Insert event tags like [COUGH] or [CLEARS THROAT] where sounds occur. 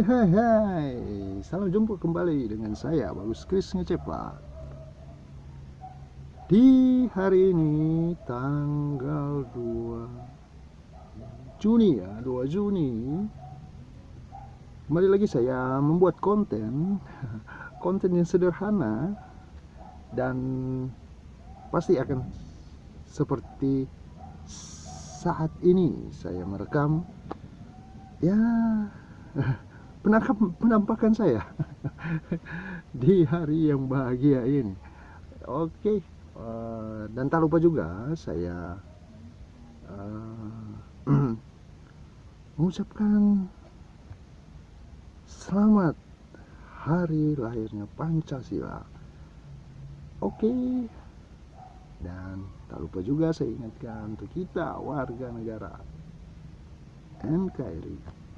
Hai hai, salam jumpa kembali dengan saya Bagus Kris Ngecepat Di hari ini tanggal 2 Juni ya, 2 Juni. Kembali lagi saya membuat konten [LAUGHS] Konten yang sederhana Dan pasti akan seperti saat ini saya merekam. Ya [LAUGHS] penampakan saya [LAUGHS] di hari yang bahagia ini. Oke, uh, dan tak lupa juga saya uh, [CLEARS THROAT] mengucapkan selamat hari lahirnya Pancasila. Oke, dan tak lupa juga saya ingatkan untuk kita warga negara NKRI